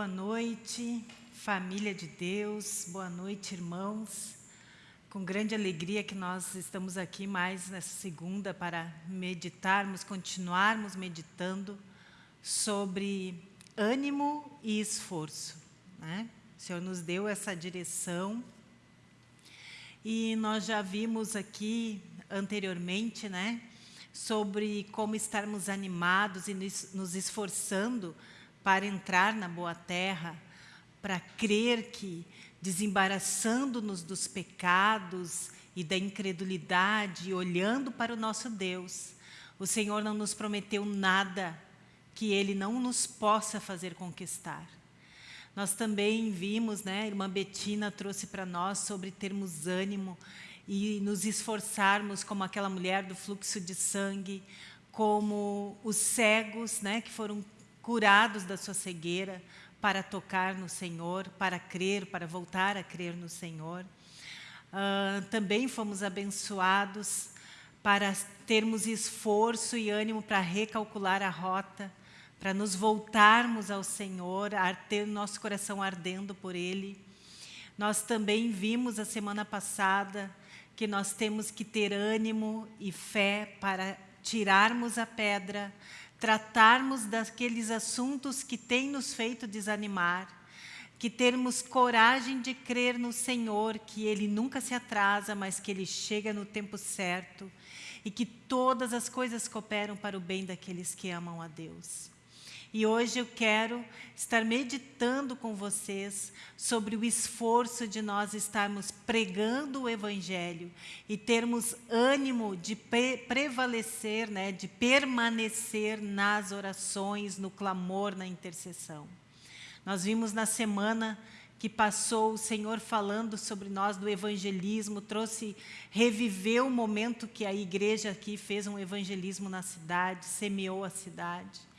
Boa noite, família de Deus, boa noite, irmãos. Com grande alegria que nós estamos aqui mais nessa segunda para meditarmos, continuarmos meditando sobre ânimo e esforço. Né? O Senhor nos deu essa direção e nós já vimos aqui anteriormente, né, sobre como estarmos animados e nos esforçando para entrar na boa terra, para crer que, desembaraçando-nos dos pecados e da incredulidade, olhando para o nosso Deus, o Senhor não nos prometeu nada que Ele não nos possa fazer conquistar. Nós também vimos, né, a irmã Betina trouxe para nós sobre termos ânimo e nos esforçarmos como aquela mulher do fluxo de sangue, como os cegos né, que foram curados da sua cegueira, para tocar no Senhor, para crer, para voltar a crer no Senhor. Uh, também fomos abençoados para termos esforço e ânimo para recalcular a rota, para nos voltarmos ao Senhor, ter nosso coração ardendo por Ele. Nós também vimos a semana passada que nós temos que ter ânimo e fé para tirarmos a pedra, tratarmos daqueles assuntos que têm nos feito desanimar, que termos coragem de crer no Senhor, que Ele nunca se atrasa, mas que Ele chega no tempo certo e que todas as coisas cooperam para o bem daqueles que amam a Deus. E hoje eu quero estar meditando com vocês sobre o esforço de nós estarmos pregando o Evangelho e termos ânimo de prevalecer, né, de permanecer nas orações, no clamor, na intercessão. Nós vimos na semana que passou o Senhor falando sobre nós do evangelismo, trouxe, reviveu o momento que a igreja aqui fez um evangelismo na cidade, semeou a cidade.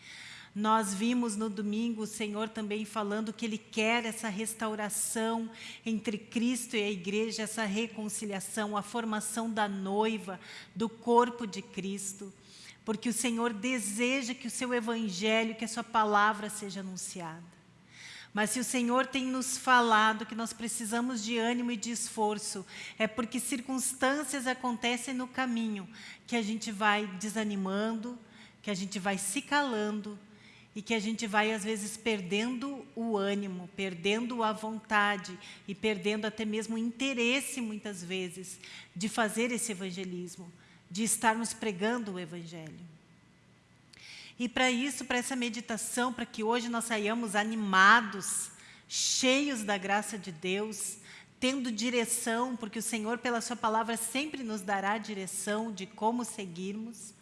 Nós vimos no domingo o Senhor também falando que Ele quer essa restauração entre Cristo e a igreja, essa reconciliação, a formação da noiva, do corpo de Cristo, porque o Senhor deseja que o seu evangelho, que a sua palavra seja anunciada. Mas se o Senhor tem nos falado que nós precisamos de ânimo e de esforço, é porque circunstâncias acontecem no caminho que a gente vai desanimando, que a gente vai se calando, e que a gente vai, às vezes, perdendo o ânimo, perdendo a vontade e perdendo até mesmo o interesse, muitas vezes, de fazer esse evangelismo, de estarmos pregando o evangelho. E para isso, para essa meditação, para que hoje nós saiamos animados, cheios da graça de Deus, tendo direção, porque o Senhor, pela sua palavra, sempre nos dará direção de como seguirmos,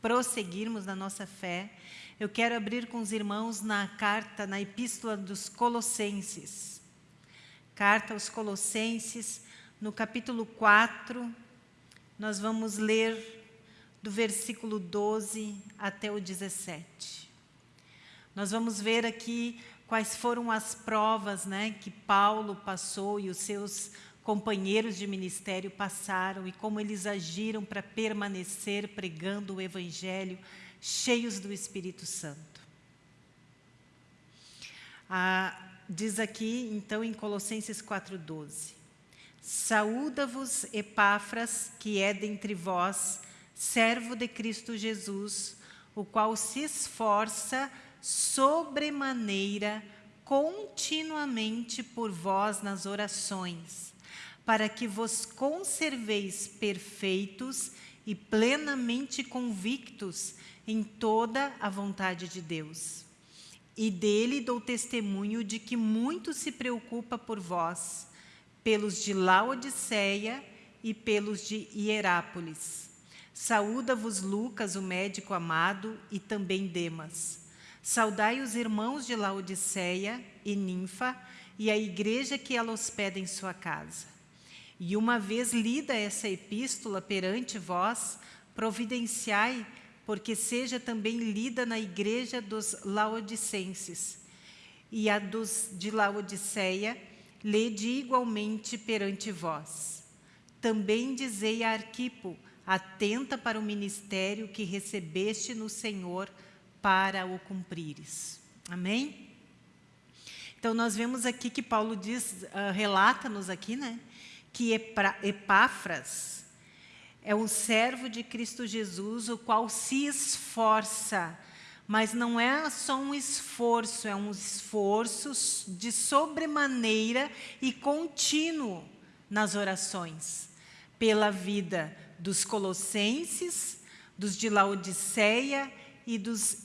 prosseguirmos na nossa fé, eu quero abrir com os irmãos na carta, na epístola dos Colossenses. Carta aos Colossenses, no capítulo 4, nós vamos ler do versículo 12 até o 17. Nós vamos ver aqui quais foram as provas né, que Paulo passou e os seus companheiros de ministério passaram e como eles agiram para permanecer pregando o Evangelho cheios do Espírito Santo. Ah, diz aqui, então, em Colossenses 4,12, Saúda-vos, Epáfras, que é dentre vós, servo de Cristo Jesus, o qual se esforça sobremaneira continuamente por vós nas orações, para que vos conserveis perfeitos plenamente convictos em toda a vontade de Deus. E dele dou testemunho de que muito se preocupa por vós, pelos de Laodiceia e pelos de Hierápolis. Saúda-vos Lucas, o médico amado, e também Demas. Saudai os irmãos de Laodiceia e Ninfa, e a igreja que ela hospeda em sua casa. E uma vez lida essa epístola perante vós, providenciai porque seja também lida na igreja dos laodicenses. E a dos de Laodiceia, lede igualmente perante vós. Também dizei a Arquipo, atenta para o ministério que recebeste no Senhor, para o cumprires. Amém? Então, nós vemos aqui que Paulo diz, uh, relata-nos aqui, né? Que Epáfras é um servo de Cristo Jesus, o qual se esforça, mas não é só um esforço, é um esforço de sobremaneira e contínuo nas orações, pela vida dos colossenses, dos de Laodiceia e, dos,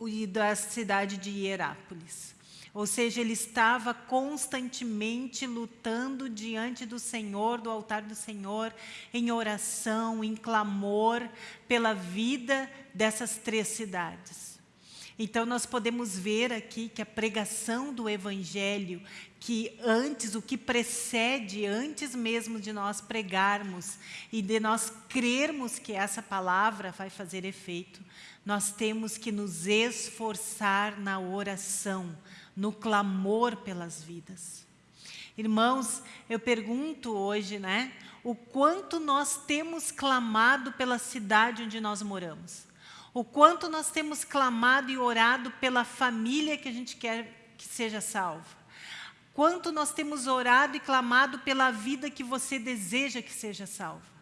e da cidade de Hierápolis. Ou seja, ele estava constantemente lutando diante do Senhor, do altar do Senhor, em oração, em clamor pela vida dessas três cidades. Então, nós podemos ver aqui que a pregação do Evangelho, que antes, o que precede, antes mesmo de nós pregarmos e de nós crermos que essa palavra vai fazer efeito, nós temos que nos esforçar na oração, no clamor pelas vidas. Irmãos, eu pergunto hoje, né, o quanto nós temos clamado pela cidade onde nós moramos. O quanto nós temos clamado e orado pela família que a gente quer que seja salva. Quanto nós temos orado e clamado pela vida que você deseja que seja salva.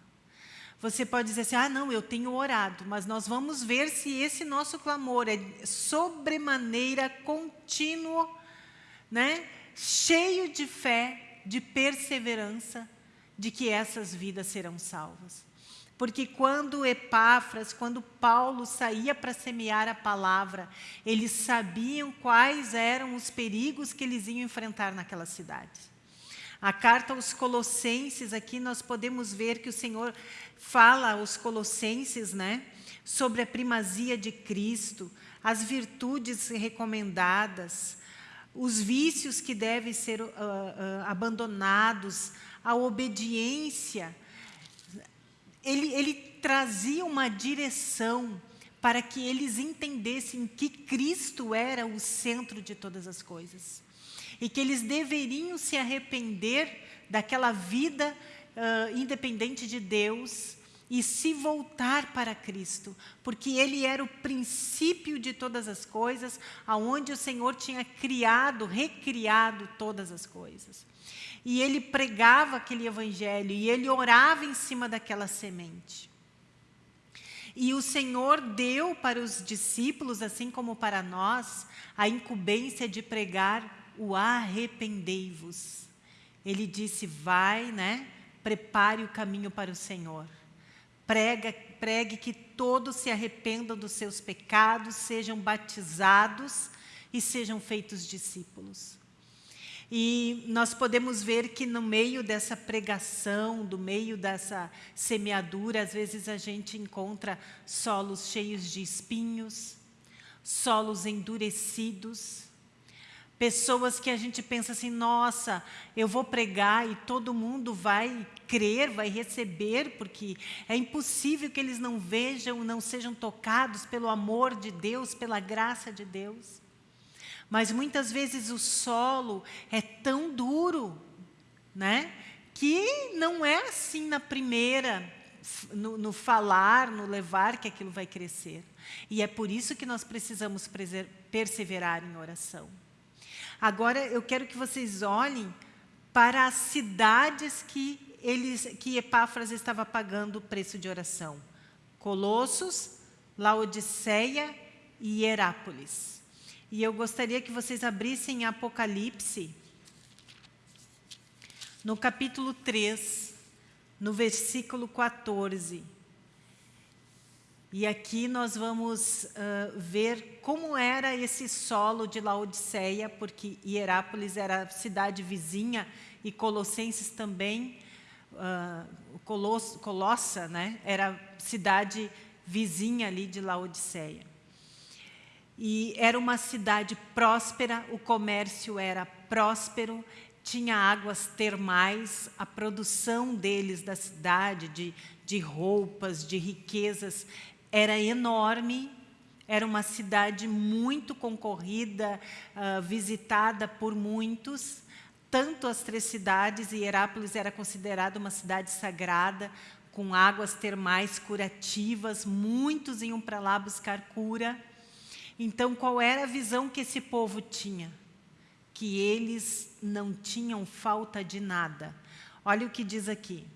Você pode dizer assim, ah, não, eu tenho orado, mas nós vamos ver se esse nosso clamor é sobremaneira contínuo, né? cheio de fé, de perseverança, de que essas vidas serão salvas. Porque quando Epáfras, quando Paulo saía para semear a palavra, eles sabiam quais eram os perigos que eles iam enfrentar naquela cidade. A carta aos Colossenses, aqui nós podemos ver que o Senhor fala aos Colossenses né, sobre a primazia de Cristo, as virtudes recomendadas, os vícios que devem ser uh, uh, abandonados, a obediência. Ele, ele trazia uma direção para que eles entendessem que Cristo era o centro de todas as coisas e que eles deveriam se arrepender daquela vida uh, independente de Deus e se voltar para Cristo, porque Ele era o princípio de todas as coisas, aonde o Senhor tinha criado, recriado todas as coisas. E ele pregava aquele evangelho, e ele orava em cima daquela semente. E o Senhor deu para os discípulos, assim como para nós, a incumbência de pregar o arrependei-vos. Ele disse, vai, né? prepare o caminho para o Senhor. Prega, pregue que todos se arrependam dos seus pecados, sejam batizados e sejam feitos discípulos. E nós podemos ver que no meio dessa pregação, do meio dessa semeadura, às vezes a gente encontra solos cheios de espinhos, solos endurecidos, Pessoas que a gente pensa assim, nossa, eu vou pregar e todo mundo vai crer, vai receber, porque é impossível que eles não vejam, não sejam tocados pelo amor de Deus, pela graça de Deus. Mas muitas vezes o solo é tão duro, né? Que não é assim na primeira, no, no falar, no levar, que aquilo vai crescer. E é por isso que nós precisamos perseverar em oração. Agora eu quero que vocês olhem para as cidades que, eles, que Epáfras estava pagando o preço de oração. Colossos, Laodiceia e Herápolis. E eu gostaria que vocês abrissem Apocalipse, no capítulo 3, no versículo 14. E aqui nós vamos uh, ver como era esse solo de Laodiceia, porque Hierápolis era cidade vizinha e Colossenses também, uh, Coloss, Colossa né, era cidade vizinha ali de Laodiceia. E era uma cidade próspera, o comércio era próspero, tinha águas termais, a produção deles da cidade, de, de roupas, de riquezas, era enorme, era uma cidade muito concorrida, uh, visitada por muitos, tanto as três cidades, e Herápolis era considerada uma cidade sagrada, com águas termais curativas, muitos iam para lá buscar cura. Então, qual era a visão que esse povo tinha? que eles não tinham falta de nada. Olha o que diz aqui.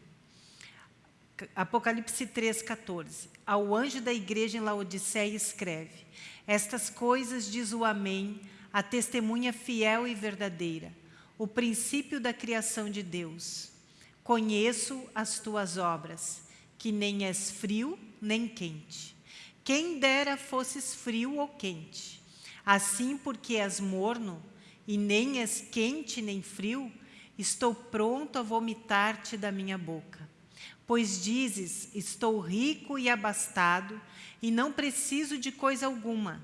Apocalipse 3, 14. Ao anjo da igreja em Laodiceia escreve, estas coisas diz o Amém, a testemunha fiel e verdadeira, o princípio da criação de Deus. Conheço as tuas obras, que nem és frio nem quente. Quem dera fosses frio ou quente. Assim, porque és morno, e nem és quente nem frio, estou pronto a vomitar-te da minha boca. Pois dizes, estou rico e abastado, e não preciso de coisa alguma,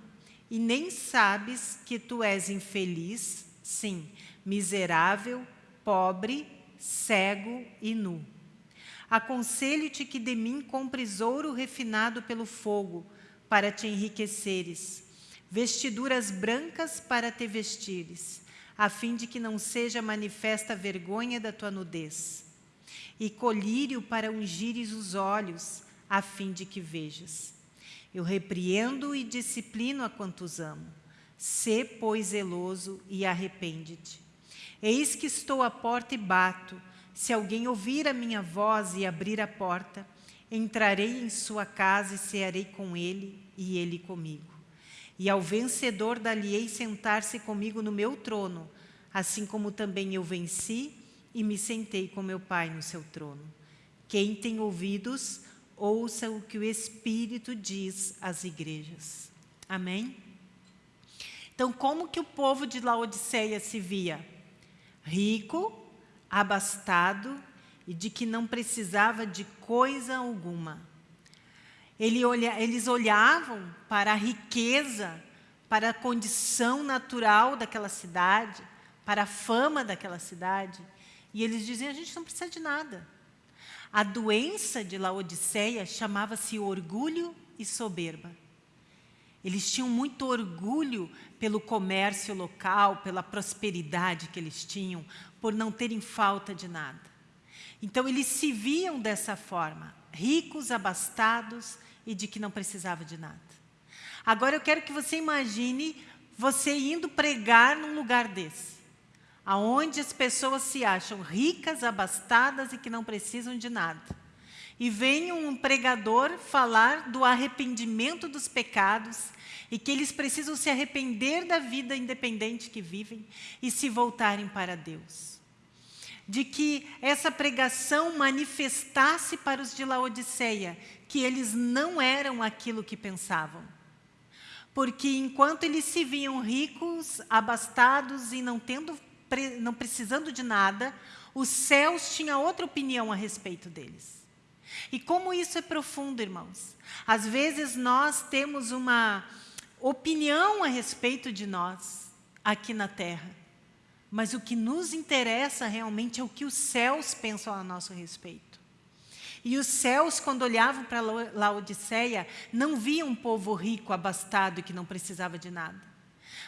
e nem sabes que tu és infeliz, sim, miserável, pobre, cego e nu. Aconselho-te que de mim compres ouro refinado pelo fogo, para te enriqueceres, vestiduras brancas para te vestires, a fim de que não seja manifesta a vergonha da tua nudez, e colírio para ungires os olhos, a fim de que vejas. Eu repreendo e disciplino a quantos amo. Sê, pois, zeloso e arrepende-te. Eis que estou à porta e bato. Se alguém ouvir a minha voz e abrir a porta, entrarei em sua casa e cearei com ele e ele comigo. E ao vencedor dali-ei sentar-se comigo no meu trono, assim como também eu venci e me sentei com meu Pai no seu trono. Quem tem ouvidos, ouça o que o Espírito diz às igrejas. Amém? Então, como que o povo de Laodiceia se via? Rico, abastado e de que não precisava de coisa alguma. Eles olhavam para a riqueza, para a condição natural daquela cidade, para a fama daquela cidade, e eles diziam, a gente não precisa de nada. A doença de Laodiceia chamava-se orgulho e soberba. Eles tinham muito orgulho pelo comércio local, pela prosperidade que eles tinham, por não terem falta de nada. Então, eles se viam dessa forma, ricos, abastados e de que não precisava de nada. Agora, eu quero que você imagine você indo pregar num lugar desse aonde as pessoas se acham ricas, abastadas e que não precisam de nada. E vem um pregador falar do arrependimento dos pecados e que eles precisam se arrepender da vida independente que vivem e se voltarem para Deus. De que essa pregação manifestasse para os de Laodiceia que eles não eram aquilo que pensavam. Porque enquanto eles se viam ricos, abastados e não tendo não precisando de nada, os céus tinham outra opinião a respeito deles. E como isso é profundo, irmãos? Às vezes nós temos uma opinião a respeito de nós aqui na terra, mas o que nos interessa realmente é o que os céus pensam a nosso respeito. E os céus, quando olhavam para Laodiceia, não viam um povo rico, abastado e que não precisava de nada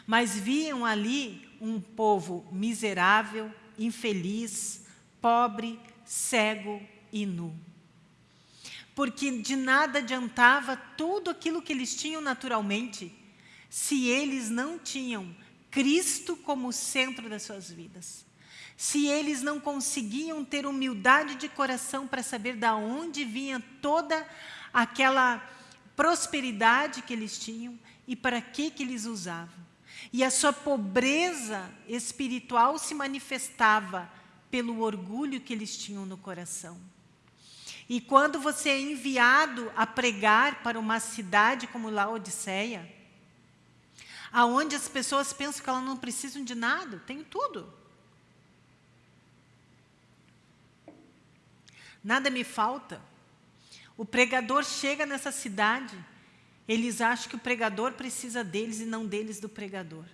mas viam ali um povo miserável, infeliz, pobre, cego e nu. Porque de nada adiantava tudo aquilo que eles tinham naturalmente, se eles não tinham Cristo como centro das suas vidas. Se eles não conseguiam ter humildade de coração para saber de onde vinha toda aquela prosperidade que eles tinham e para que, que eles usavam. E a sua pobreza espiritual se manifestava pelo orgulho que eles tinham no coração. E quando você é enviado a pregar para uma cidade como Laodiceia, aonde as pessoas pensam que elas não precisam de nada, tenho tudo. Nada me falta. O pregador chega nessa cidade eles acham que o pregador precisa deles e não deles do pregador.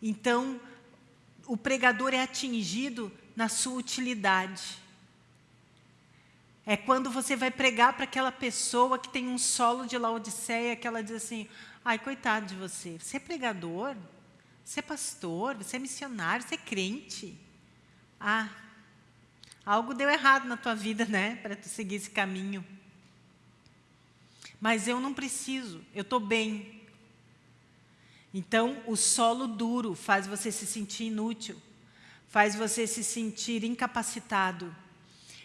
Então, o pregador é atingido na sua utilidade. É quando você vai pregar para aquela pessoa que tem um solo de Laodiceia, que ela diz assim, ai, coitado de você, você é pregador, você é pastor, você é missionário, você é crente. Ah, algo deu errado na tua vida, né, para tu seguir esse caminho. Mas eu não preciso, eu estou bem. Então, o solo duro faz você se sentir inútil, faz você se sentir incapacitado.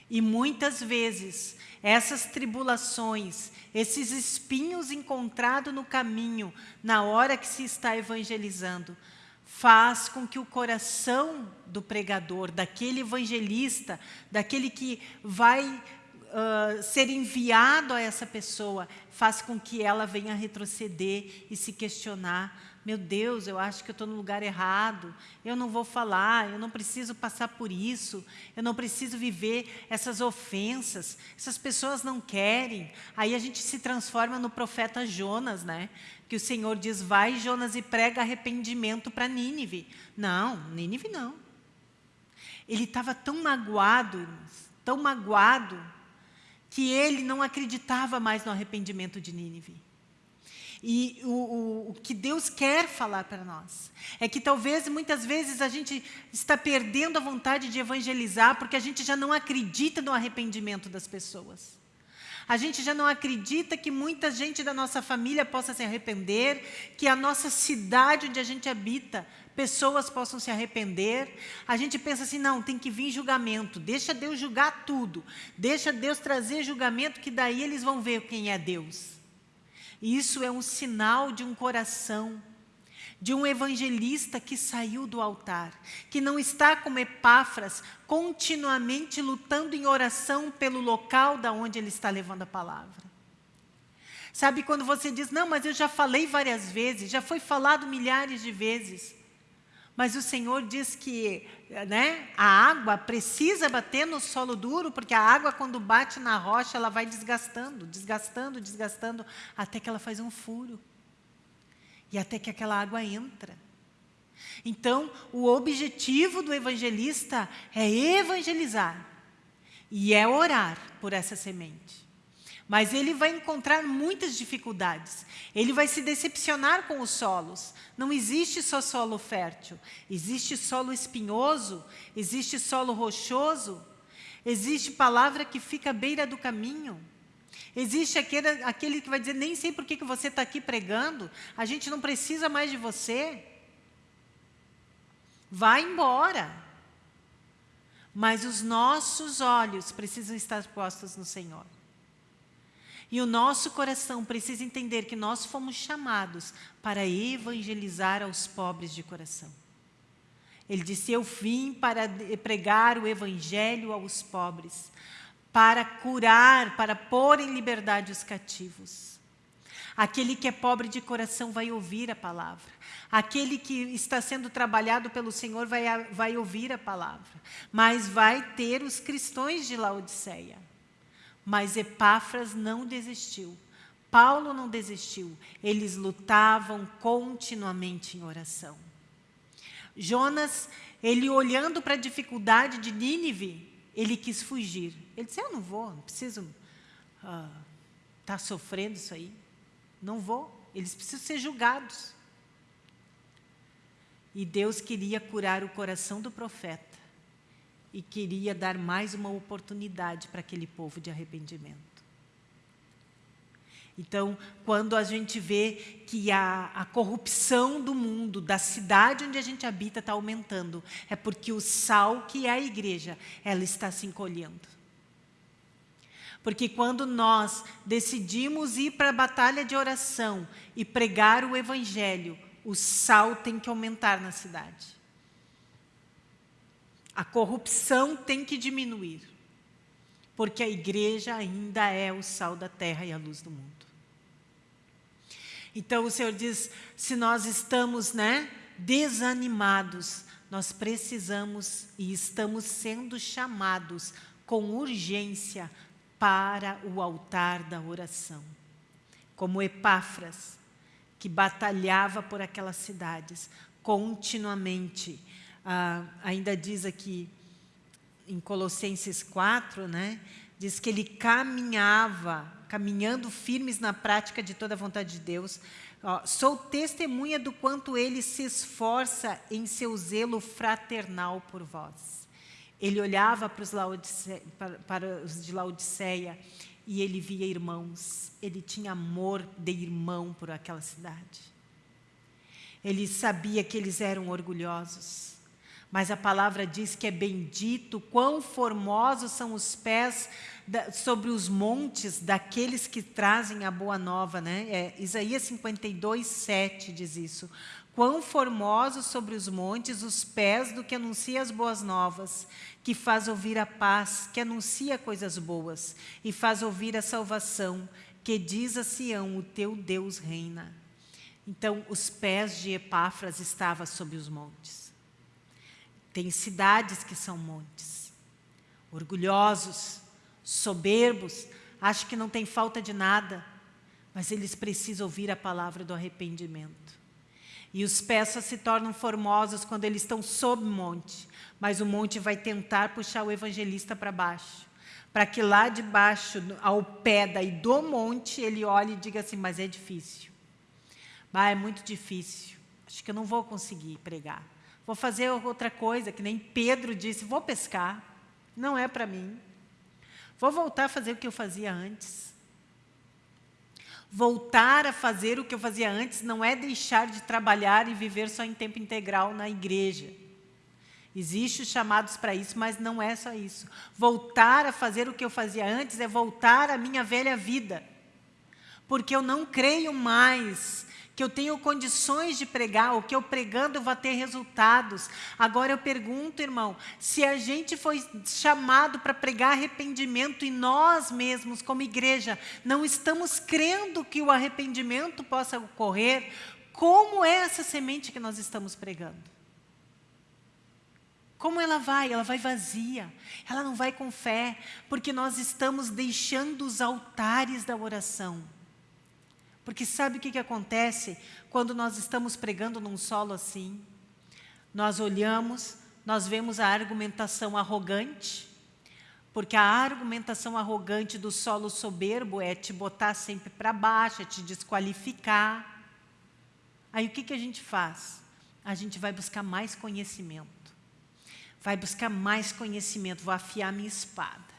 E muitas vezes, essas tribulações, esses espinhos encontrados no caminho, na hora que se está evangelizando, faz com que o coração do pregador, daquele evangelista, daquele que vai uh, ser enviado a essa pessoa, faz com que ela venha retroceder e se questionar meu Deus, eu acho que eu estou no lugar errado, eu não vou falar, eu não preciso passar por isso, eu não preciso viver essas ofensas, essas pessoas não querem. Aí a gente se transforma no profeta Jonas, né? que o Senhor diz, vai Jonas e prega arrependimento para Nínive. Não, Nínive não. Ele estava tão magoado, tão magoado, que ele não acreditava mais no arrependimento de Nínive. E o, o, o que Deus quer falar para nós é que talvez muitas vezes a gente está perdendo a vontade de evangelizar porque a gente já não acredita no arrependimento das pessoas. A gente já não acredita que muita gente da nossa família possa se arrepender, que a nossa cidade onde a gente habita, pessoas possam se arrepender. A gente pensa assim, não, tem que vir julgamento, deixa Deus julgar tudo, deixa Deus trazer julgamento, que daí eles vão ver quem é Deus. E isso é um sinal de um coração, de um evangelista que saiu do altar, que não está como Epáfras, continuamente lutando em oração pelo local da onde ele está levando a palavra. Sabe quando você diz, não, mas eu já falei várias vezes, já foi falado milhares de vezes. Mas o Senhor diz que né, a água precisa bater no solo duro, porque a água, quando bate na rocha, ela vai desgastando, desgastando, desgastando, até que ela faz um furo. E até que aquela água entra. Então, o objetivo do evangelista é evangelizar. E é orar por essa semente. Mas ele vai encontrar muitas dificuldades. Ele vai se decepcionar com os solos. Não existe só solo fértil. Existe solo espinhoso, existe solo rochoso, existe palavra que fica à beira do caminho. Existe aquele, aquele que vai dizer, nem sei por que, que você está aqui pregando, a gente não precisa mais de você. Vai embora. Mas os nossos olhos precisam estar postos no Senhor. E o nosso coração precisa entender que nós fomos chamados para evangelizar aos pobres de coração. Ele disse, eu vim para pregar o evangelho aos pobres, para curar, para pôr em liberdade os cativos. Aquele que é pobre de coração vai ouvir a palavra. Aquele que está sendo trabalhado pelo Senhor vai, vai ouvir a palavra. Mas vai ter os cristãos de Laodiceia. Mas Epáfras não desistiu. Paulo não desistiu. Eles lutavam continuamente em oração. Jonas, ele olhando para a dificuldade de Nínive, ele quis fugir. Ele disse, eu não vou, não preciso estar uh, tá sofrendo isso aí. Não vou, eles precisam ser julgados. E Deus queria curar o coração do profeta e queria dar mais uma oportunidade para aquele povo de arrependimento. Então, quando a gente vê que a, a corrupção do mundo, da cidade onde a gente habita, está aumentando, é porque o sal, que é a igreja, ela está se encolhendo. Porque quando nós decidimos ir para a batalha de oração e pregar o evangelho, o sal tem que aumentar na cidade. A corrupção tem que diminuir, porque a igreja ainda é o sal da terra e a luz do mundo. Então o Senhor diz, se nós estamos né, desanimados, nós precisamos e estamos sendo chamados com urgência para o altar da oração. Como Epáfras, que batalhava por aquelas cidades continuamente, ah, ainda diz aqui em Colossenses 4, né, diz que ele caminhava, caminhando firmes na prática de toda a vontade de Deus. Ó, Sou testemunha do quanto ele se esforça em seu zelo fraternal por vós. Ele olhava para os, para, para os de Laodiceia e ele via irmãos. Ele tinha amor de irmão por aquela cidade. Ele sabia que eles eram orgulhosos. Mas a palavra diz que é bendito, quão formosos são os pés da, sobre os montes daqueles que trazem a boa nova. Né? É, Isaías 52, 7 diz isso. Quão formosos sobre os montes os pés do que anuncia as boas novas, que faz ouvir a paz, que anuncia coisas boas, e faz ouvir a salvação, que diz a Sião, o teu Deus reina. Então, os pés de Epáfras estavam sobre os montes. Tem cidades que são montes. Orgulhosos, soberbos, acham que não tem falta de nada, mas eles precisam ouvir a palavra do arrependimento. E os só se tornam formosos quando eles estão sob monte, mas o monte vai tentar puxar o evangelista para baixo, para que lá de baixo, ao pé daí do monte, ele olhe e diga assim, mas é difícil. Ah, é muito difícil. Acho que eu não vou conseguir pregar. Vou fazer outra coisa, que nem Pedro disse, vou pescar. Não é para mim. Vou voltar a fazer o que eu fazia antes. Voltar a fazer o que eu fazia antes não é deixar de trabalhar e viver só em tempo integral na igreja. Existem chamados para isso, mas não é só isso. Voltar a fazer o que eu fazia antes é voltar à minha velha vida. Porque eu não creio mais que eu tenho condições de pregar, o que eu pregando vou ter resultados. Agora eu pergunto, irmão, se a gente foi chamado para pregar arrependimento e nós mesmos, como igreja, não estamos crendo que o arrependimento possa ocorrer, como é essa semente que nós estamos pregando? Como ela vai? Ela vai vazia. Ela não vai com fé, porque nós estamos deixando os altares da oração. Porque sabe o que, que acontece quando nós estamos pregando num solo assim? Nós olhamos, nós vemos a argumentação arrogante, porque a argumentação arrogante do solo soberbo é te botar sempre para baixo, é te desqualificar. Aí o que, que a gente faz? A gente vai buscar mais conhecimento. Vai buscar mais conhecimento, vou afiar minha espada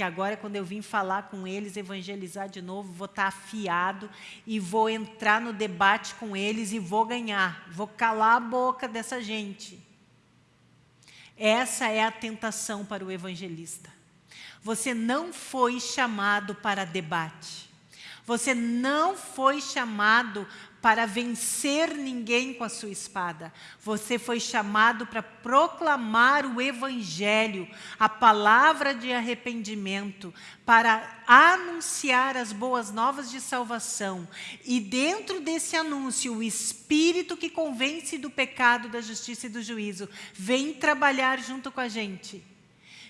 que agora quando eu vim falar com eles, evangelizar de novo, vou estar afiado e vou entrar no debate com eles e vou ganhar, vou calar a boca dessa gente. Essa é a tentação para o evangelista. Você não foi chamado para debate. Você não foi chamado para vencer ninguém com a sua espada. Você foi chamado para proclamar o Evangelho, a palavra de arrependimento, para anunciar as boas novas de salvação. E dentro desse anúncio, o Espírito que convence do pecado, da justiça e do juízo, vem trabalhar junto com a gente.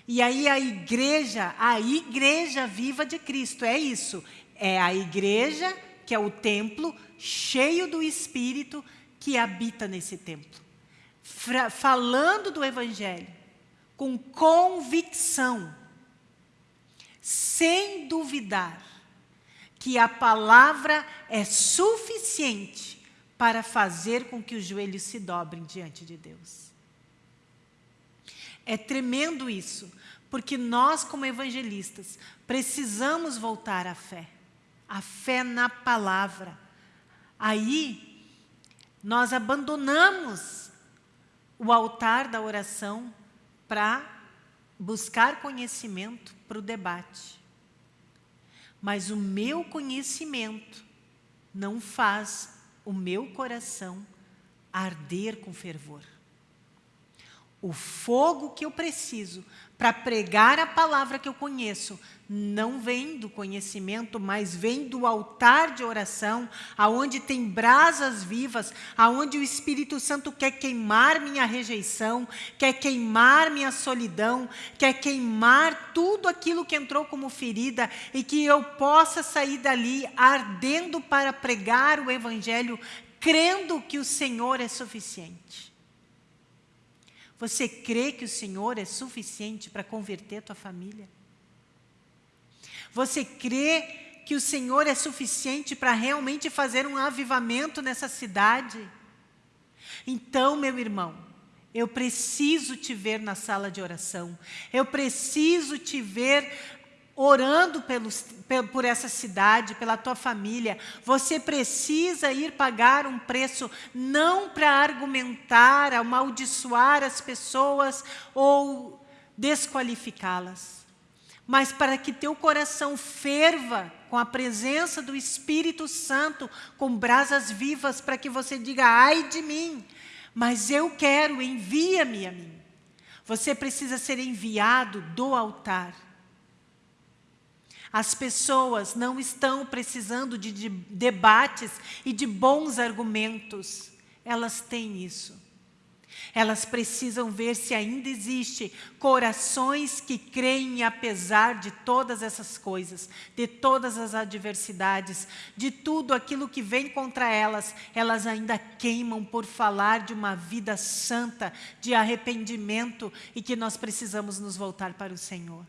E aí a igreja, a igreja viva de Cristo, é isso. É a igreja, que é o templo, cheio do Espírito que habita nesse templo. falando do Evangelho, com convicção, sem duvidar, que a palavra é suficiente para fazer com que os joelhos se dobrem diante de Deus. É tremendo isso, porque nós, como evangelistas, precisamos voltar à fé. A fé na palavra. Aí, nós abandonamos o altar da oração para buscar conhecimento para o debate. Mas o meu conhecimento não faz o meu coração arder com fervor. O fogo que eu preciso para pregar a palavra que eu conheço não vem do conhecimento, mas vem do altar de oração, aonde tem brasas vivas, aonde o Espírito Santo quer queimar minha rejeição, quer queimar minha solidão, quer queimar tudo aquilo que entrou como ferida e que eu possa sair dali ardendo para pregar o Evangelho, crendo que o Senhor é suficiente. Você crê que o Senhor é suficiente para converter a tua família? Você crê que o Senhor é suficiente para realmente fazer um avivamento nessa cidade? Então, meu irmão, eu preciso te ver na sala de oração. Eu preciso te ver orando pelos, por essa cidade, pela tua família. Você precisa ir pagar um preço, não para argumentar, amaldiçoar as pessoas ou desqualificá-las, mas para que teu coração ferva com a presença do Espírito Santo, com brasas vivas, para que você diga, ai de mim, mas eu quero, envia-me a mim. Você precisa ser enviado do altar. As pessoas não estão precisando de, de debates e de bons argumentos. Elas têm isso. Elas precisam ver se ainda existe corações que creem apesar de todas essas coisas, de todas as adversidades, de tudo aquilo que vem contra elas, elas ainda queimam por falar de uma vida santa, de arrependimento e que nós precisamos nos voltar para o Senhor.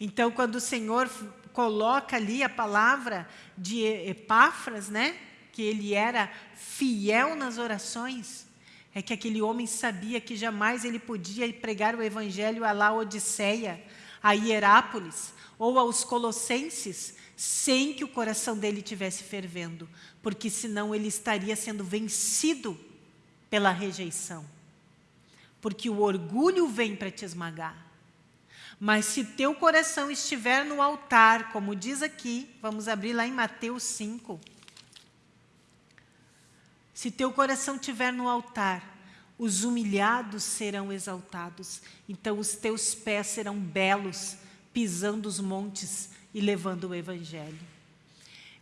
Então, quando o Senhor coloca ali a palavra de Epáfras, né? que ele era fiel nas orações, é que aquele homem sabia que jamais ele podia pregar o evangelho a Laodiceia, a Hierápolis ou aos Colossenses, sem que o coração dele tivesse fervendo, porque senão ele estaria sendo vencido pela rejeição. Porque o orgulho vem para te esmagar. Mas se teu coração estiver no altar, como diz aqui, vamos abrir lá em Mateus 5. Se teu coração estiver no altar, os humilhados serão exaltados. Então os teus pés serão belos, pisando os montes e levando o evangelho.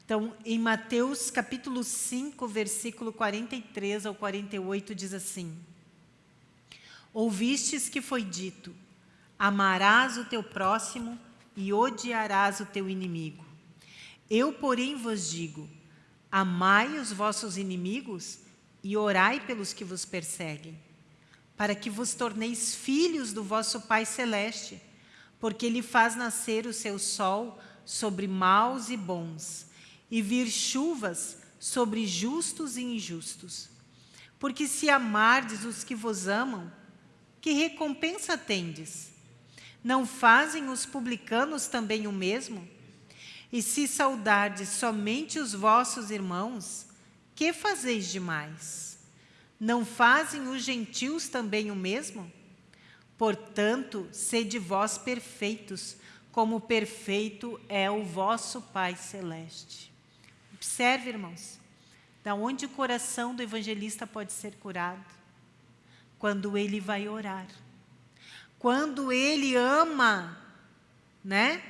Então, em Mateus capítulo 5, versículo 43 ao 48, diz assim, Ouvistes que foi dito, Amarás o teu próximo e odiarás o teu inimigo. Eu, porém, vos digo, amai os vossos inimigos e orai pelos que vos perseguem, para que vos torneis filhos do vosso Pai Celeste, porque Ele faz nascer o seu sol sobre maus e bons, e vir chuvas sobre justos e injustos. Porque se amardes os que vos amam, que recompensa tendes? Não fazem os publicanos também o mesmo? E se saudardes somente os vossos irmãos, que fazeis demais? Não fazem os gentios também o mesmo? Portanto, sede vós perfeitos, como perfeito é o vosso Pai Celeste. Observe, irmãos, da onde o coração do evangelista pode ser curado? Quando ele vai orar. Quando ele ama, né?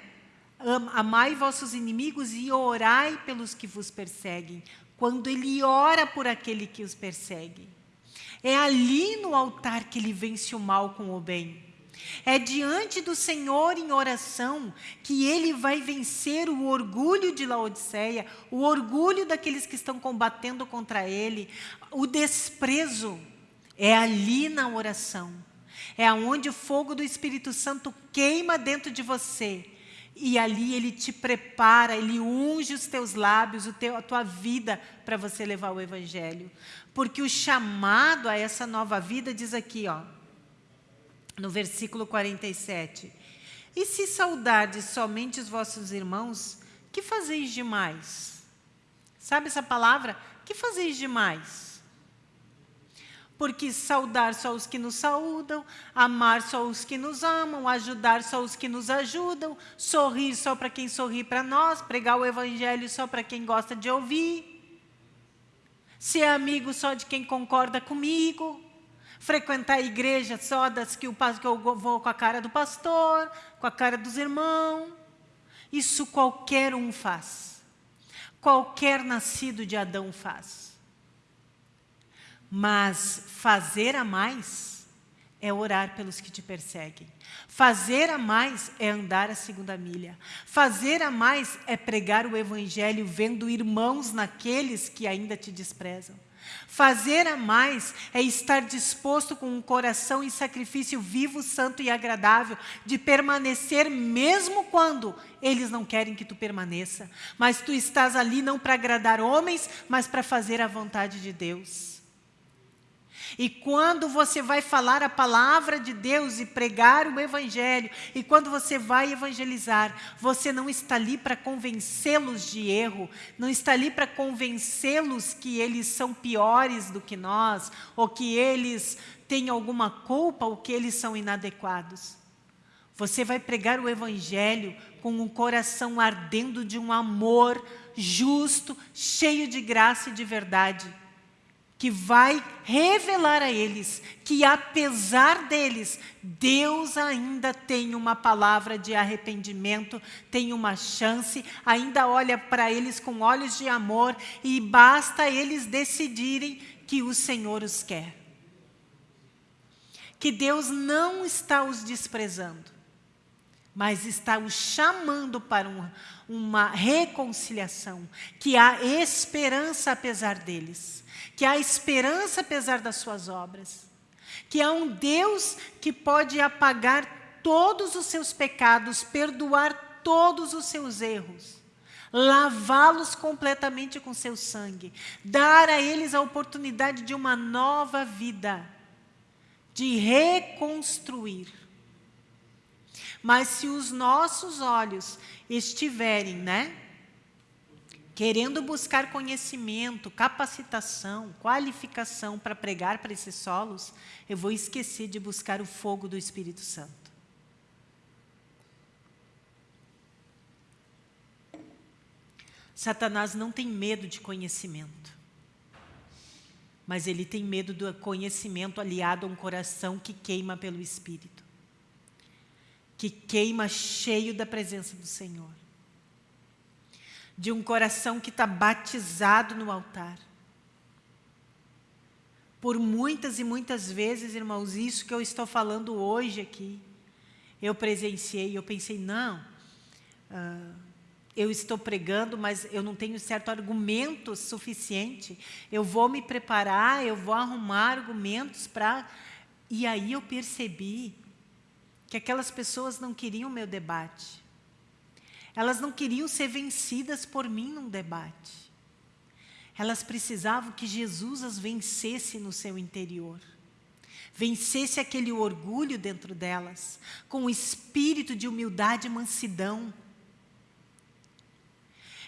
Amai vossos inimigos e orai pelos que vos perseguem. Quando ele ora por aquele que os persegue. É ali no altar que ele vence o mal com o bem. É diante do Senhor em oração que ele vai vencer o orgulho de Laodiceia, o orgulho daqueles que estão combatendo contra ele, o desprezo. É ali na oração é aonde o fogo do Espírito Santo queima dentro de você. E ali ele te prepara, ele unge os teus lábios, o teu, a tua vida para você levar o Evangelho. Porque o chamado a essa nova vida diz aqui, ó, no versículo 47. E se saudardes somente os vossos irmãos, que fazeis demais? Sabe essa palavra? Que fazeis demais? Porque saudar só os que nos saúdam, amar só os que nos amam, ajudar só os que nos ajudam, sorrir só para quem sorri para nós, pregar o evangelho só para quem gosta de ouvir, ser amigo só de quem concorda comigo, frequentar a igreja só das que, o, que eu vou com a cara do pastor, com a cara dos irmãos. Isso qualquer um faz. Qualquer nascido de Adão faz. Mas fazer a mais é orar pelos que te perseguem. Fazer a mais é andar a segunda milha. Fazer a mais é pregar o evangelho vendo irmãos naqueles que ainda te desprezam. Fazer a mais é estar disposto com um coração em sacrifício vivo, santo e agradável, de permanecer mesmo quando eles não querem que tu permaneça. Mas tu estás ali não para agradar homens, mas para fazer a vontade de Deus. E quando você vai falar a palavra de Deus e pregar o evangelho, e quando você vai evangelizar, você não está ali para convencê-los de erro, não está ali para convencê-los que eles são piores do que nós, ou que eles têm alguma culpa, ou que eles são inadequados. Você vai pregar o evangelho com um coração ardendo de um amor justo, cheio de graça e de verdade que vai revelar a eles que, apesar deles, Deus ainda tem uma palavra de arrependimento, tem uma chance, ainda olha para eles com olhos de amor e basta eles decidirem que o Senhor os quer. Que Deus não está os desprezando, mas está os chamando para um, uma reconciliação, que há esperança apesar deles que há esperança apesar das suas obras, que há um Deus que pode apagar todos os seus pecados, perdoar todos os seus erros, lavá-los completamente com seu sangue, dar a eles a oportunidade de uma nova vida, de reconstruir. Mas se os nossos olhos estiverem, né, querendo buscar conhecimento, capacitação, qualificação para pregar para esses solos, eu vou esquecer de buscar o fogo do Espírito Santo. Satanás não tem medo de conhecimento, mas ele tem medo do conhecimento aliado a um coração que queima pelo Espírito, que queima cheio da presença do Senhor de um coração que está batizado no altar. Por muitas e muitas vezes, irmãos, isso que eu estou falando hoje aqui, eu presenciei, eu pensei, não, uh, eu estou pregando, mas eu não tenho certo argumento suficiente, eu vou me preparar, eu vou arrumar argumentos para... E aí eu percebi que aquelas pessoas não queriam o meu debate. Elas não queriam ser vencidas por mim num debate. Elas precisavam que Jesus as vencesse no seu interior. Vencesse aquele orgulho dentro delas, com o espírito de humildade e mansidão.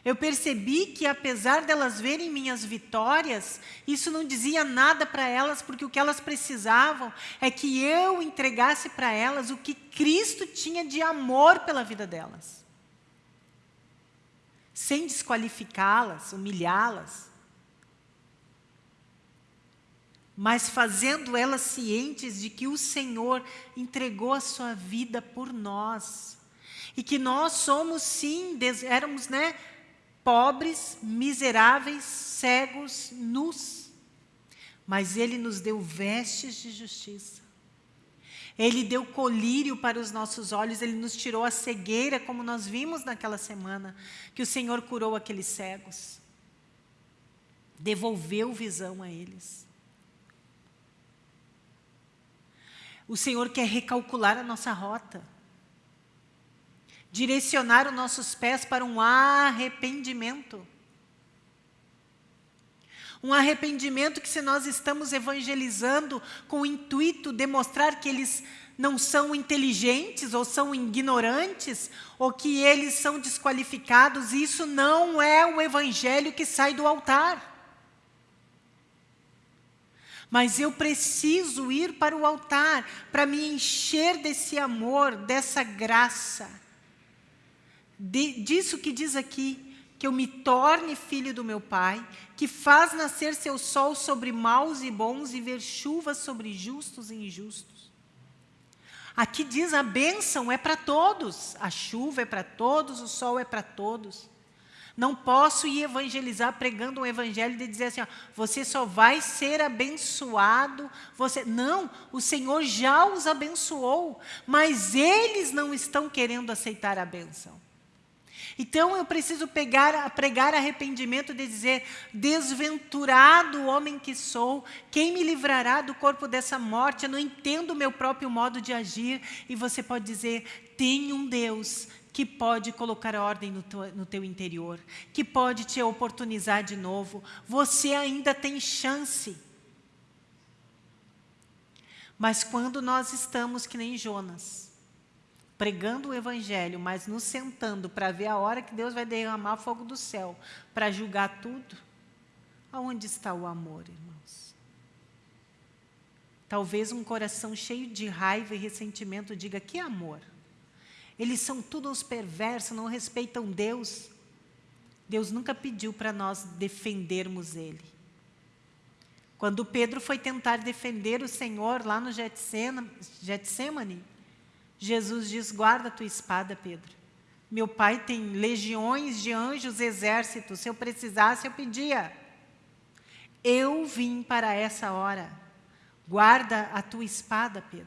Eu percebi que, apesar delas verem minhas vitórias, isso não dizia nada para elas, porque o que elas precisavam é que eu entregasse para elas o que Cristo tinha de amor pela vida delas sem desqualificá-las, humilhá-las, mas fazendo elas cientes de que o Senhor entregou a sua vida por nós. E que nós somos, sim, éramos né, pobres, miseráveis, cegos, nus. Mas Ele nos deu vestes de justiça. Ele deu colírio para os nossos olhos, Ele nos tirou a cegueira, como nós vimos naquela semana, que o Senhor curou aqueles cegos. Devolveu visão a eles. O Senhor quer recalcular a nossa rota. Direcionar os nossos pés para um arrependimento. Um arrependimento que se nós estamos evangelizando com o intuito de mostrar que eles não são inteligentes ou são ignorantes ou que eles são desqualificados, isso não é o evangelho que sai do altar. Mas eu preciso ir para o altar para me encher desse amor, dessa graça. De, disso que diz aqui, que eu me torne filho do meu Pai, que faz nascer seu sol sobre maus e bons e ver chuva sobre justos e injustos. Aqui diz a bênção é para todos, a chuva é para todos, o sol é para todos. Não posso ir evangelizar pregando um evangelho de dizer assim, ó, você só vai ser abençoado. Você Não, o Senhor já os abençoou, mas eles não estão querendo aceitar a bênção. Então eu preciso pegar, pregar arrependimento de dizer, desventurado homem que sou, quem me livrará do corpo dessa morte? Eu não entendo o meu próprio modo de agir. E você pode dizer, tem um Deus que pode colocar ordem no teu, no teu interior, que pode te oportunizar de novo. Você ainda tem chance. Mas quando nós estamos que nem Jonas, pregando o evangelho, mas nos sentando para ver a hora que Deus vai derramar fogo do céu, para julgar tudo, aonde está o amor, irmãos? Talvez um coração cheio de raiva e ressentimento diga, que amor? Eles são todos perversos, não respeitam Deus. Deus nunca pediu para nós defendermos Ele. Quando Pedro foi tentar defender o Senhor lá no Getsemane, Jesus diz, guarda a tua espada, Pedro. Meu pai tem legiões de anjos, exércitos, se eu precisasse, eu pedia. Eu vim para essa hora. Guarda a tua espada, Pedro.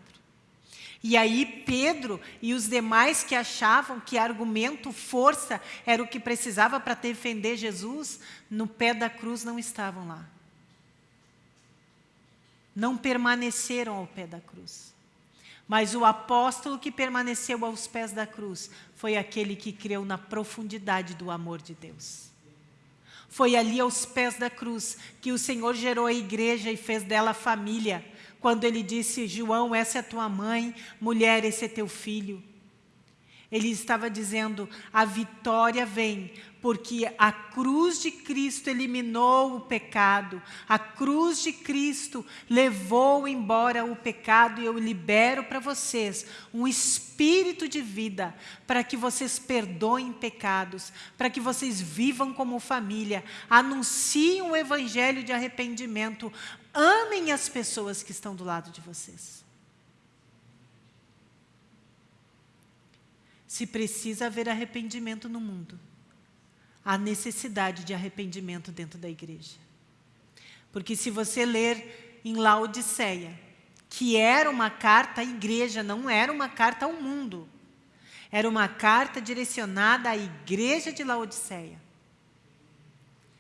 E aí Pedro e os demais que achavam que argumento, força, era o que precisava para defender Jesus, no pé da cruz não estavam lá não permaneceram ao pé da cruz. Mas o apóstolo que permaneceu aos pés da cruz foi aquele que creu na profundidade do amor de Deus. Foi ali aos pés da cruz que o Senhor gerou a igreja e fez dela família. Quando ele disse, João, essa é tua mãe, mulher, esse é teu filho. Ele estava dizendo, a vitória vem porque a cruz de Cristo eliminou o pecado, a cruz de Cristo levou embora o pecado e eu libero para vocês um espírito de vida para que vocês perdoem pecados, para que vocês vivam como família, anunciem o evangelho de arrependimento, amem as pessoas que estão do lado de vocês. Se precisa haver arrependimento no mundo, há necessidade de arrependimento dentro da igreja. Porque se você ler em Laodiceia, que era uma carta à igreja, não era uma carta ao mundo. Era uma carta direcionada à igreja de Laodiceia.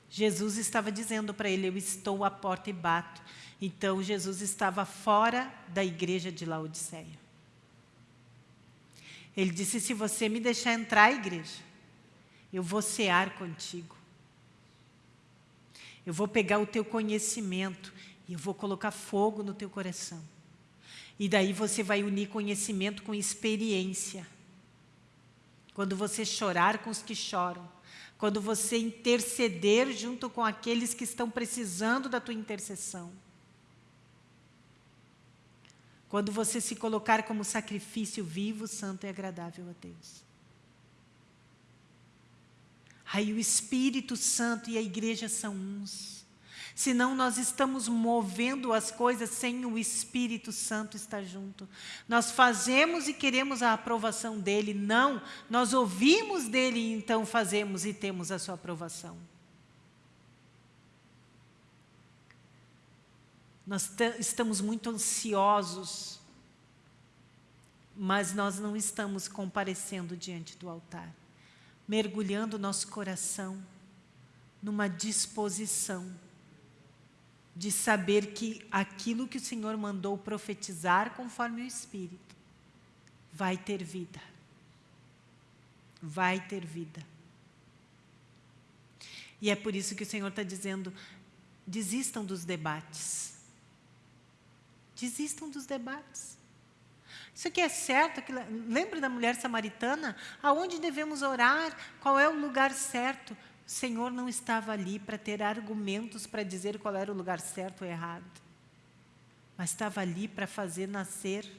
Jesus estava dizendo para ele, eu estou à porta e bato. Então, Jesus estava fora da igreja de Laodiceia. Ele disse, se você me deixar entrar à igreja, eu vou cear contigo. Eu vou pegar o teu conhecimento e eu vou colocar fogo no teu coração. E daí você vai unir conhecimento com experiência. Quando você chorar com os que choram, quando você interceder junto com aqueles que estão precisando da tua intercessão. Quando você se colocar como sacrifício vivo, santo e agradável a Deus. Aí o Espírito Santo e a igreja são uns. Senão nós estamos movendo as coisas sem o Espírito Santo estar junto. Nós fazemos e queremos a aprovação dEle. Não, nós ouvimos dEle e então fazemos e temos a sua aprovação. Nós estamos muito ansiosos, mas nós não estamos comparecendo diante do altar mergulhando nosso coração numa disposição de saber que aquilo que o Senhor mandou profetizar conforme o Espírito vai ter vida. Vai ter vida. E é por isso que o Senhor está dizendo, desistam dos debates. Desistam dos debates. Isso aqui é certo? Que, lembra da mulher samaritana? Aonde devemos orar? Qual é o lugar certo? O Senhor não estava ali para ter argumentos para dizer qual era o lugar certo ou errado. Mas estava ali para fazer nascer,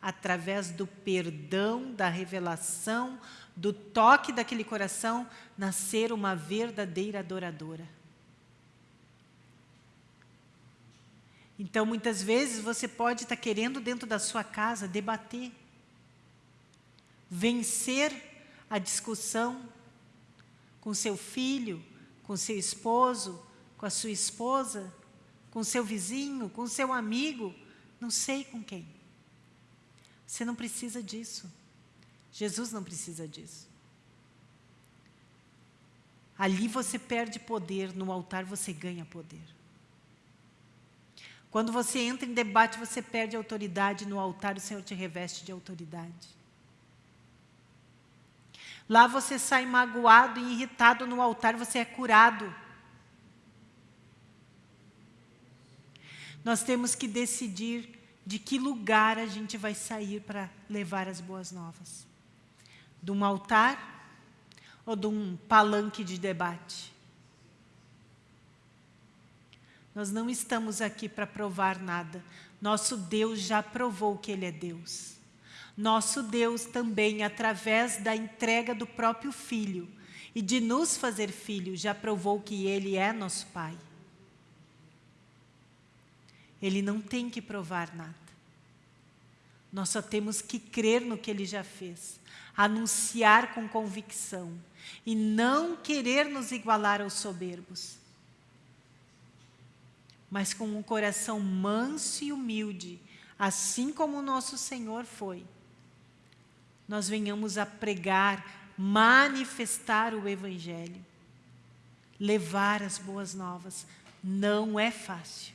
através do perdão, da revelação, do toque daquele coração, nascer uma verdadeira adoradora. Então, muitas vezes, você pode estar querendo, dentro da sua casa, debater, vencer a discussão com seu filho, com seu esposo, com a sua esposa, com seu vizinho, com seu amigo, não sei com quem. Você não precisa disso. Jesus não precisa disso. Ali você perde poder, no altar você ganha poder. Quando você entra em debate, você perde autoridade. No altar, o Senhor te reveste de autoridade. Lá você sai magoado e irritado, no altar você é curado. Nós temos que decidir de que lugar a gente vai sair para levar as boas novas. De um altar ou de um palanque de debate? Nós não estamos aqui para provar nada. Nosso Deus já provou que Ele é Deus. Nosso Deus também, através da entrega do próprio Filho e de nos fazer filho, já provou que Ele é nosso Pai. Ele não tem que provar nada. Nós só temos que crer no que Ele já fez, anunciar com convicção e não querer nos igualar aos soberbos, mas com um coração manso e humilde, assim como o nosso Senhor foi, nós venhamos a pregar, manifestar o Evangelho, levar as boas novas. Não é fácil.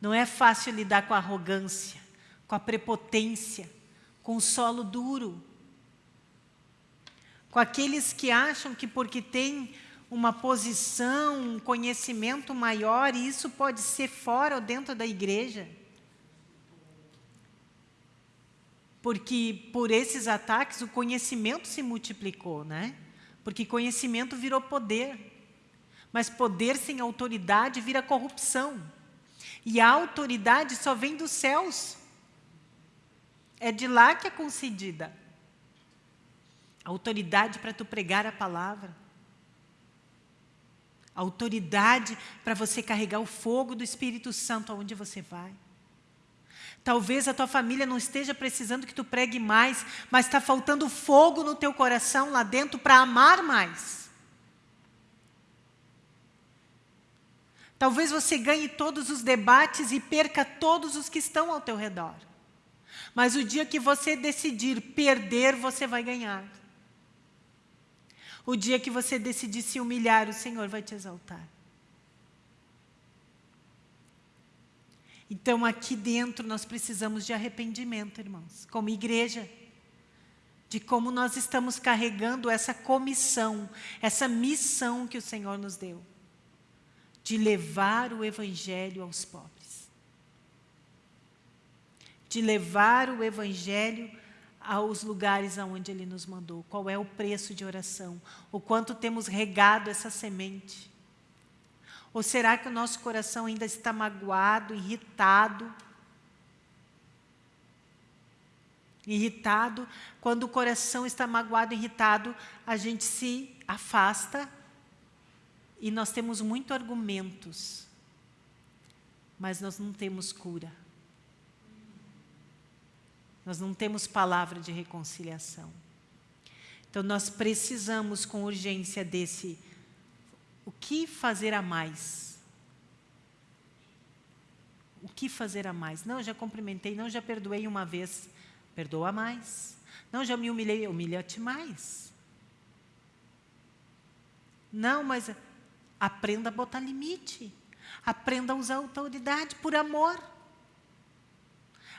Não é fácil lidar com a arrogância, com a prepotência, com o solo duro, com aqueles que acham que porque tem uma posição, um conhecimento maior, e isso pode ser fora ou dentro da igreja. Porque por esses ataques o conhecimento se multiplicou, né? Porque conhecimento virou poder. Mas poder sem autoridade vira corrupção. E a autoridade só vem dos céus. É de lá que é concedida autoridade para tu pregar a palavra, autoridade para você carregar o fogo do Espírito Santo aonde você vai. Talvez a tua família não esteja precisando que tu pregue mais, mas está faltando fogo no teu coração lá dentro para amar mais. Talvez você ganhe todos os debates e perca todos os que estão ao teu redor. Mas o dia que você decidir perder, você vai ganhar. O dia que você decidir se humilhar, o Senhor vai te exaltar. Então, aqui dentro, nós precisamos de arrependimento, irmãos, como igreja, de como nós estamos carregando essa comissão, essa missão que o Senhor nos deu, de levar o Evangelho aos pobres, de levar o Evangelho aos lugares aonde Ele nos mandou. Qual é o preço de oração? O quanto temos regado essa semente? Ou será que o nosso coração ainda está magoado, irritado? Irritado, quando o coração está magoado, irritado, a gente se afasta e nós temos muitos argumentos, mas nós não temos cura. Nós não temos palavra de reconciliação. Então, nós precisamos com urgência desse o que fazer a mais? O que fazer a mais? Não, já cumprimentei, não, já perdoei uma vez. Perdoa mais. Não, já me humilhei, humilha-te mais. Não, mas aprenda a botar limite. Aprenda a usar autoridade por amor.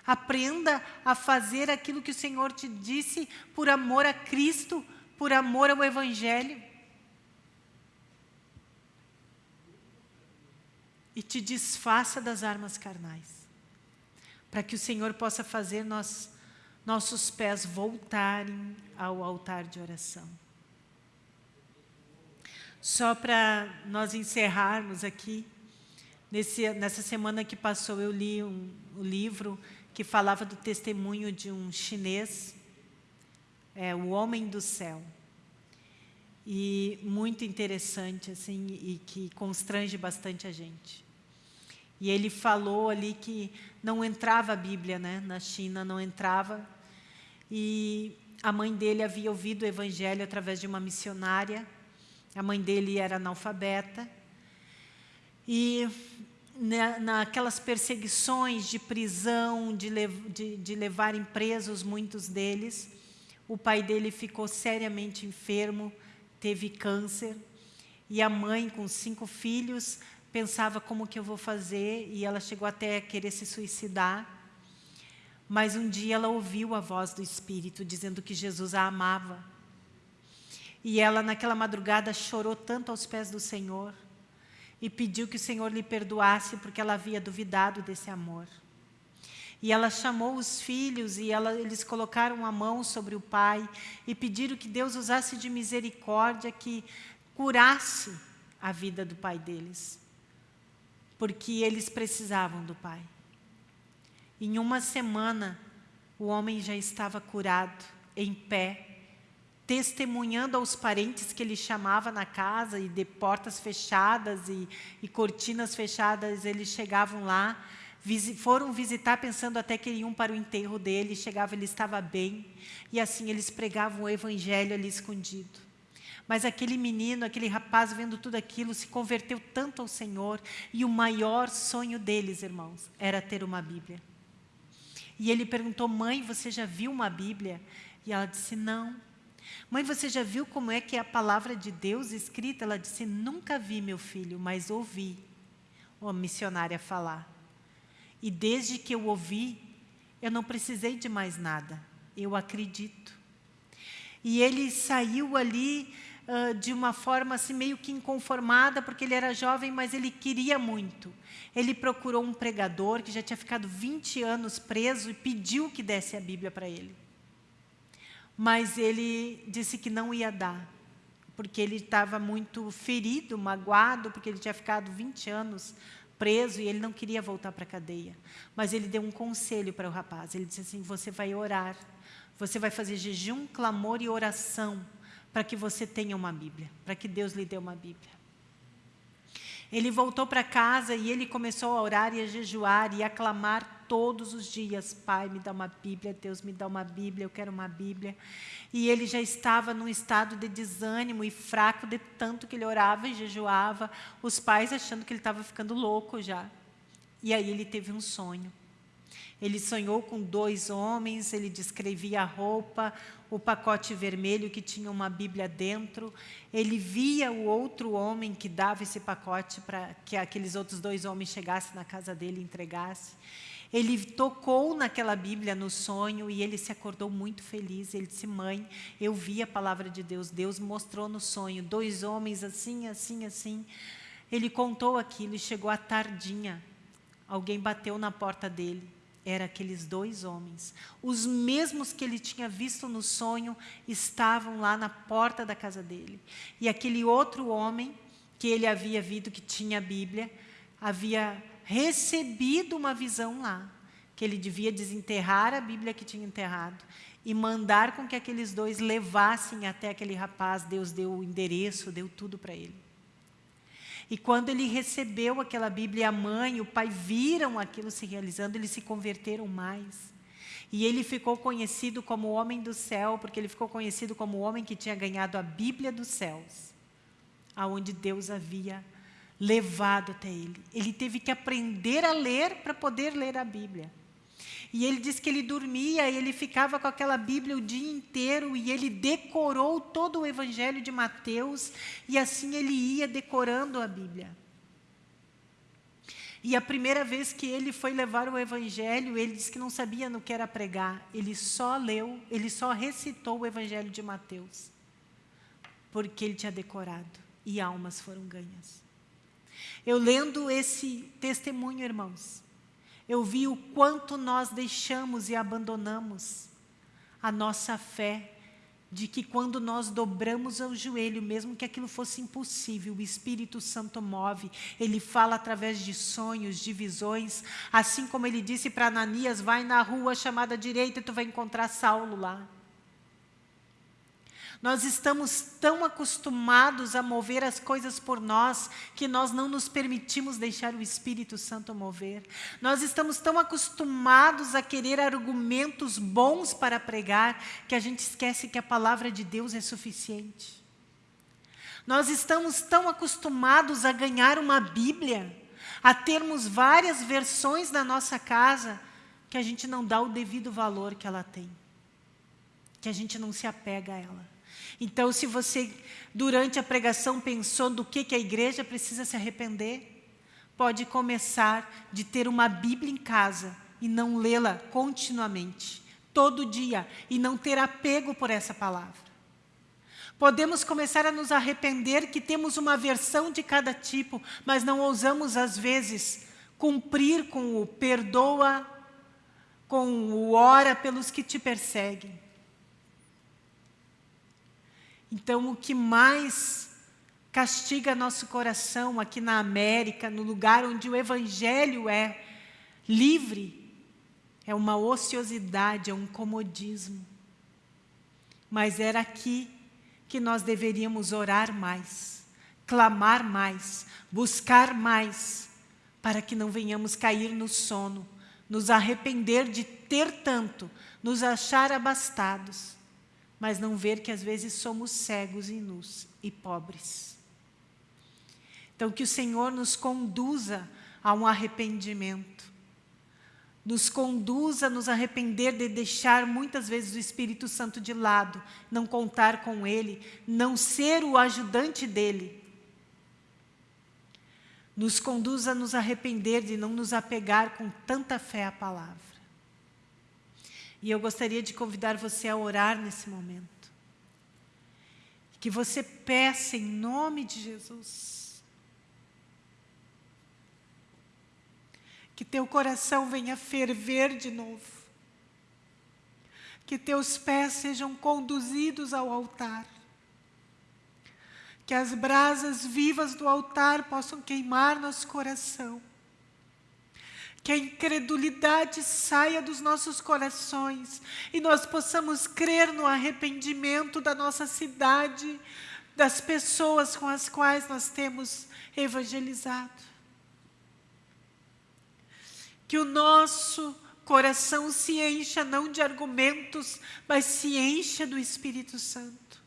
Aprenda a fazer aquilo que o Senhor te disse por amor a Cristo, por amor ao Evangelho. E te desfaça das armas carnais, para que o Senhor possa fazer nós, nossos pés voltarem ao altar de oração. Só para nós encerrarmos aqui, nesse, nessa semana que passou eu li um, um livro que falava do testemunho de um chinês, é, o homem do céu. E muito interessante, assim, e que constrange bastante a gente. E ele falou ali que não entrava a Bíblia, né? Na China não entrava. E a mãe dele havia ouvido o Evangelho através de uma missionária. A mãe dele era analfabeta. E na, naquelas perseguições de prisão, de, lev, de, de levarem presos muitos deles. O pai dele ficou seriamente enfermo, teve câncer. E a mãe, com cinco filhos, pensava como que eu vou fazer, e ela chegou até a querer se suicidar. Mas um dia ela ouviu a voz do Espírito dizendo que Jesus a amava. E ela, naquela madrugada, chorou tanto aos pés do Senhor e pediu que o Senhor lhe perdoasse porque ela havia duvidado desse amor. E ela chamou os filhos e ela, eles colocaram a mão sobre o pai e pediram que Deus usasse de misericórdia, que curasse a vida do pai deles. Porque eles precisavam do pai. Em uma semana, o homem já estava curado, em pé, testemunhando aos parentes que ele chamava na casa, e de portas fechadas e, e cortinas fechadas, eles chegavam lá, foram visitar pensando até que iam para o enterro dele, chegava, ele estava bem, e assim eles pregavam o evangelho ali escondido. Mas aquele menino, aquele rapaz, vendo tudo aquilo, se converteu tanto ao Senhor, e o maior sonho deles, irmãos, era ter uma Bíblia. E ele perguntou, mãe, você já viu uma Bíblia? E ela disse, não. Mãe, você já viu como é que é a palavra de Deus escrita? Ela disse, nunca vi, meu filho, mas ouvi a missionária falar. E desde que eu ouvi, eu não precisei de mais nada. Eu acredito. E ele saiu ali uh, de uma forma assim meio que inconformada, porque ele era jovem, mas ele queria muito. Ele procurou um pregador que já tinha ficado 20 anos preso e pediu que desse a Bíblia para ele. Mas ele disse que não ia dar, porque ele estava muito ferido, magoado, porque ele tinha ficado 20 anos preso e ele não queria voltar para a cadeia. Mas ele deu um conselho para o rapaz. Ele disse assim, você vai orar, você vai fazer jejum, clamor e oração para que você tenha uma Bíblia, para que Deus lhe dê uma Bíblia. Ele voltou para casa e ele começou a orar e a jejuar e a clamar todos os dias, Pai, me dá uma Bíblia, Deus me dá uma Bíblia, eu quero uma Bíblia. E ele já estava num estado de desânimo e fraco de tanto que ele orava e jejuava, os pais achando que ele estava ficando louco já. E aí ele teve um sonho. Ele sonhou com dois homens, ele descrevia a roupa, o pacote vermelho que tinha uma Bíblia dentro. Ele via o outro homem que dava esse pacote para que aqueles outros dois homens chegassem na casa dele e entregassem. Ele tocou naquela Bíblia no sonho e ele se acordou muito feliz. Ele disse, mãe, eu vi a palavra de Deus. Deus mostrou no sonho, dois homens assim, assim, assim. Ele contou aquilo e chegou à tardinha. Alguém bateu na porta dele. Era aqueles dois homens. Os mesmos que ele tinha visto no sonho estavam lá na porta da casa dele. E aquele outro homem que ele havia visto que tinha a Bíblia, havia recebido uma visão lá, que ele devia desenterrar a Bíblia que tinha enterrado e mandar com que aqueles dois levassem até aquele rapaz, Deus deu o endereço, deu tudo para ele. E quando ele recebeu aquela Bíblia, a mãe e o pai viram aquilo se realizando, eles se converteram mais. E ele ficou conhecido como o homem do céu, porque ele ficou conhecido como o homem que tinha ganhado a Bíblia dos céus, aonde Deus havia levado até ele. Ele teve que aprender a ler para poder ler a Bíblia. E ele diz que ele dormia, e ele ficava com aquela Bíblia o dia inteiro e ele decorou todo o Evangelho de Mateus e assim ele ia decorando a Bíblia. E a primeira vez que ele foi levar o Evangelho, ele disse que não sabia no que era pregar. Ele só leu, ele só recitou o Evangelho de Mateus. Porque ele tinha decorado e almas foram ganhas. Eu lendo esse testemunho, irmãos, eu vi o quanto nós deixamos e abandonamos a nossa fé de que quando nós dobramos o joelho, mesmo que aquilo fosse impossível, o Espírito Santo move, ele fala através de sonhos, de visões, assim como ele disse para Ananias, vai na rua chamada direita e tu vai encontrar Saulo lá. Nós estamos tão acostumados a mover as coisas por nós que nós não nos permitimos deixar o Espírito Santo mover. Nós estamos tão acostumados a querer argumentos bons para pregar que a gente esquece que a palavra de Deus é suficiente. Nós estamos tão acostumados a ganhar uma Bíblia, a termos várias versões na nossa casa, que a gente não dá o devido valor que ela tem, que a gente não se apega a ela. Então, se você, durante a pregação, pensou do que, que a igreja precisa se arrepender, pode começar de ter uma Bíblia em casa e não lê-la continuamente, todo dia, e não ter apego por essa palavra. Podemos começar a nos arrepender que temos uma versão de cada tipo, mas não ousamos, às vezes, cumprir com o perdoa com o ora pelos que te perseguem. Então, o que mais castiga nosso coração aqui na América, no lugar onde o Evangelho é livre, é uma ociosidade, é um comodismo. Mas era aqui que nós deveríamos orar mais, clamar mais, buscar mais, para que não venhamos cair no sono, nos arrepender de ter tanto, nos achar abastados, mas não ver que às vezes somos cegos e nus e pobres. Então que o Senhor nos conduza a um arrependimento, nos conduza a nos arrepender de deixar muitas vezes o Espírito Santo de lado, não contar com Ele, não ser o ajudante dEle. Nos conduza a nos arrepender de não nos apegar com tanta fé à palavra. E eu gostaria de convidar você a orar nesse momento. Que você peça em nome de Jesus. Que teu coração venha ferver de novo, que teus pés sejam conduzidos ao altar, que as brasas vivas do altar possam queimar nosso coração, que a incredulidade saia dos nossos corações e nós possamos crer no arrependimento da nossa cidade, das pessoas com as quais nós temos evangelizado que o nosso coração se encha não de argumentos, mas se encha do Espírito Santo.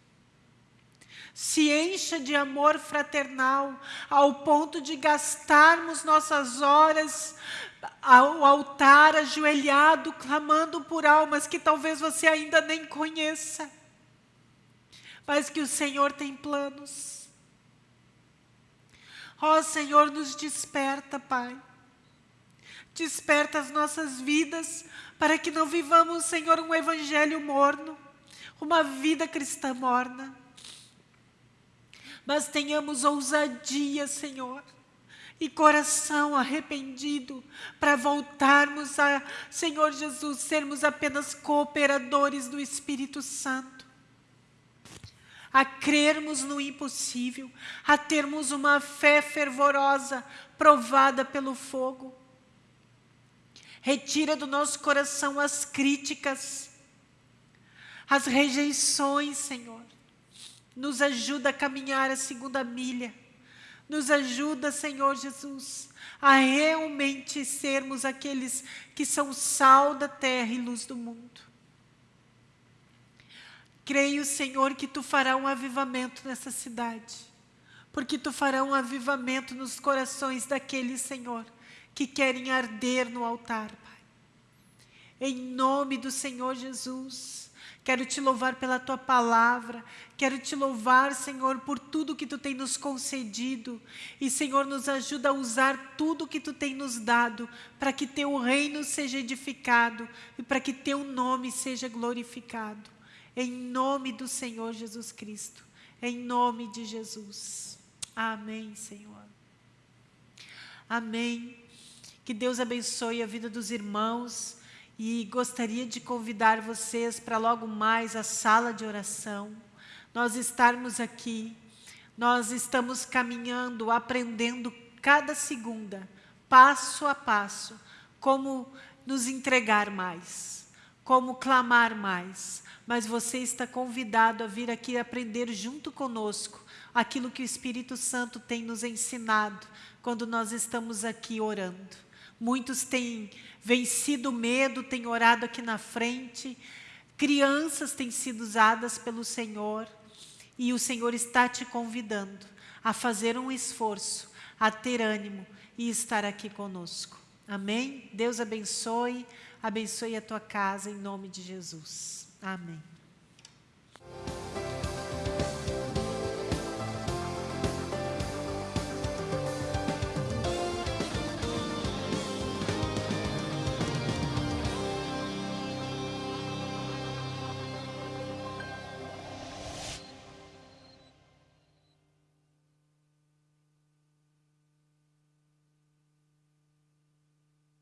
Se encha de amor fraternal, ao ponto de gastarmos nossas horas ao altar, ajoelhado, clamando por almas que talvez você ainda nem conheça, mas que o Senhor tem planos. Ó oh, Senhor, nos desperta, Pai Desperta as nossas vidas para que não vivamos, Senhor, um evangelho morno, uma vida cristã morna. Mas tenhamos ousadia, Senhor, e coração arrependido para voltarmos a, Senhor Jesus, sermos apenas cooperadores do Espírito Santo. A crermos no impossível, a termos uma fé fervorosa, provada pelo fogo Retira do nosso coração as críticas, as rejeições, Senhor. Nos ajuda a caminhar a segunda milha. Nos ajuda, Senhor Jesus, a realmente sermos aqueles que são sal da terra e luz do mundo. Creio, Senhor, que Tu fará um avivamento nessa cidade, porque Tu fará um avivamento nos corações daqueles, Senhor, que querem arder no altar, Pai. Em nome do Senhor Jesus, quero te louvar pela tua palavra, quero te louvar, Senhor, por tudo que tu tem nos concedido. E, Senhor, nos ajuda a usar tudo que tu tem nos dado para que teu reino seja edificado e para que teu nome seja glorificado. Em nome do Senhor Jesus Cristo, em nome de Jesus. Amém, Senhor. Amém. Que Deus abençoe a vida dos irmãos e gostaria de convidar vocês para logo mais a sala de oração. Nós estarmos aqui, nós estamos caminhando, aprendendo cada segunda, passo a passo, como nos entregar mais, como clamar mais. Mas você está convidado a vir aqui aprender junto conosco aquilo que o Espírito Santo tem nos ensinado quando nós estamos aqui orando. Muitos têm vencido o medo, têm orado aqui na frente. Crianças têm sido usadas pelo Senhor. E o Senhor está te convidando a fazer um esforço, a ter ânimo e estar aqui conosco. Amém? Deus abençoe, abençoe a tua casa em nome de Jesus. Amém.